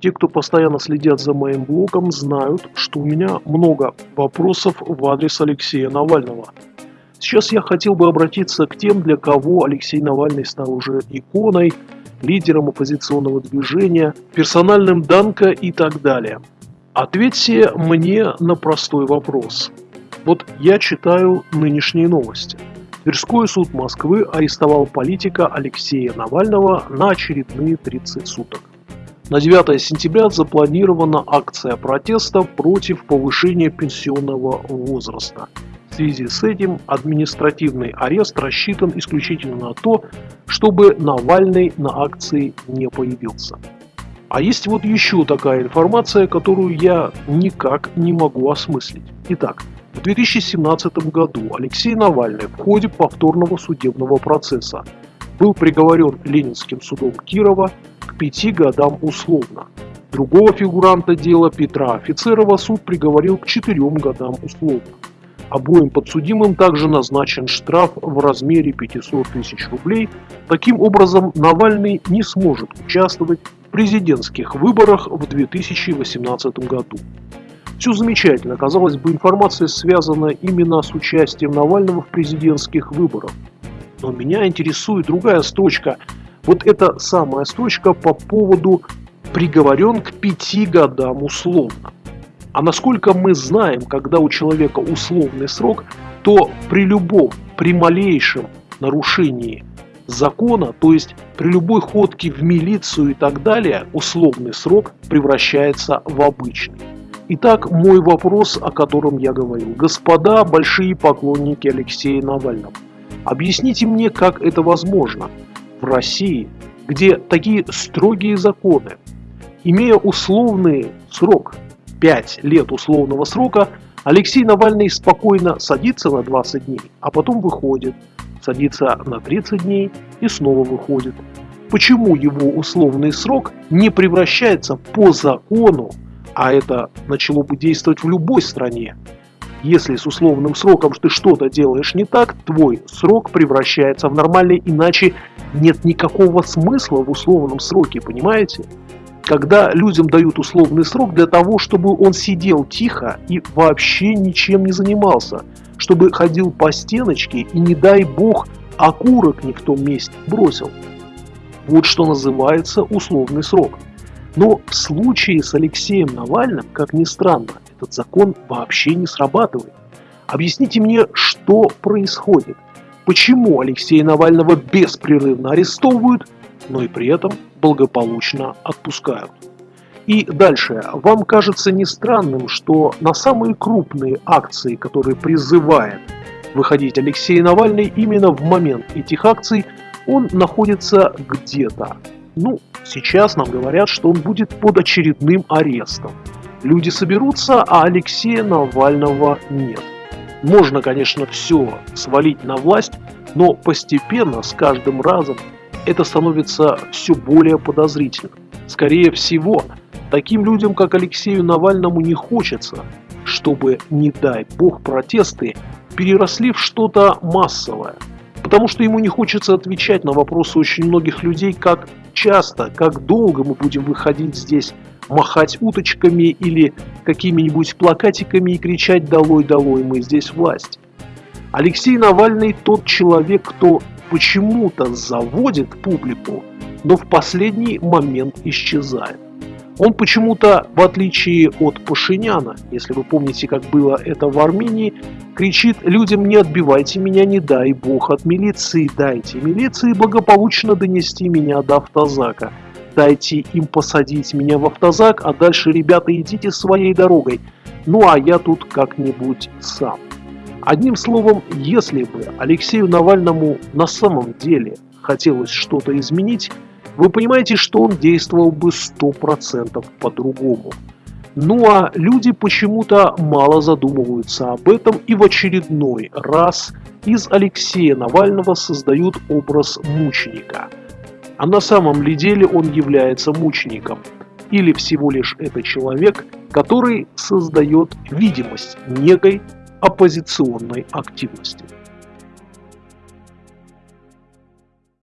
Те, кто постоянно следят за моим блогом, знают, что у меня много вопросов в адрес Алексея Навального. Сейчас я хотел бы обратиться к тем, для кого Алексей Навальный стал уже иконой, лидером оппозиционного движения, персональным Данко и так далее. Ответьте мне на простой вопрос. Вот я читаю нынешние новости. Тверской суд Москвы арестовал политика Алексея Навального на очередные 30 суток. На 9 сентября запланирована акция протеста против повышения пенсионного возраста. В связи с этим административный арест рассчитан исключительно на то, чтобы Навальный на акции не появился. А есть вот еще такая информация, которую я никак не могу осмыслить. Итак, в 2017 году Алексей Навальный в ходе повторного судебного процесса был приговорен Ленинским судом Кирова пяти годам условно. Другого фигуранта дела Петра Офицерова суд приговорил к четырем годам условно. Обоим подсудимым также назначен штраф в размере 500 тысяч рублей. Таким образом, Навальный не сможет участвовать в президентских выборах в 2018 году. Все замечательно, казалось бы, информация связана именно с участием Навального в президентских выборах. Но меня интересует другая строчка – вот эта самая строчка по поводу приговорен к пяти годам условно. А насколько мы знаем, когда у человека условный срок, то при любом, при малейшем нарушении закона, то есть при любой ходке в милицию и так далее, условный срок превращается в обычный. Итак, мой вопрос, о котором я говорил. Господа большие поклонники Алексея Навального, объясните мне, как это возможно – в России, где такие строгие законы, имея условный срок, 5 лет условного срока, Алексей Навальный спокойно садится на 20 дней, а потом выходит, садится на 30 дней и снова выходит. Почему его условный срок не превращается по закону, а это начало бы действовать в любой стране, если с условным сроком ты что-то делаешь не так, твой срок превращается в нормальный, иначе нет никакого смысла в условном сроке, понимаете? Когда людям дают условный срок для того, чтобы он сидел тихо и вообще ничем не занимался, чтобы ходил по стеночке и, не дай бог, окурок не в том месте бросил. Вот что называется условный срок. Но в случае с Алексеем Навальным, как ни странно, этот закон вообще не срабатывает. Объясните мне, что происходит? Почему Алексея Навального беспрерывно арестовывают, но и при этом благополучно отпускают? И дальше. Вам кажется не странным, что на самые крупные акции, которые призывает выходить Алексей Навальный, именно в момент этих акций он находится где-то. Ну, сейчас нам говорят, что он будет под очередным арестом. Люди соберутся, а Алексея Навального нет. Можно, конечно, все свалить на власть, но постепенно, с каждым разом, это становится все более подозрительным. Скорее всего, таким людям, как Алексею Навальному, не хочется, чтобы, не дай бог, протесты переросли в что-то массовое. Потому что ему не хочется отвечать на вопросы очень многих людей, как часто, как долго мы будем выходить здесь махать уточками или какими-нибудь плакатиками и кричать «Долой, долой, мы здесь власть». Алексей Навальный тот человек, кто почему-то заводит публику, но в последний момент исчезает. Он почему-то, в отличие от Пашиняна, если вы помните, как было это в Армении, кричит людям «не отбивайте меня, не дай бог от милиции, дайте милиции благополучно донести меня до автозака» дайте им посадить меня в автозак, а дальше, ребята, идите своей дорогой. Ну а я тут как-нибудь сам. Одним словом, если бы Алексею Навальному на самом деле хотелось что-то изменить, вы понимаете, что он действовал бы 100% по-другому. Ну а люди почему-то мало задумываются об этом и в очередной раз из Алексея Навального создают образ мученика – а на самом ли деле он является мучеником? Или всего лишь это человек, который создает видимость некой оппозиционной активности?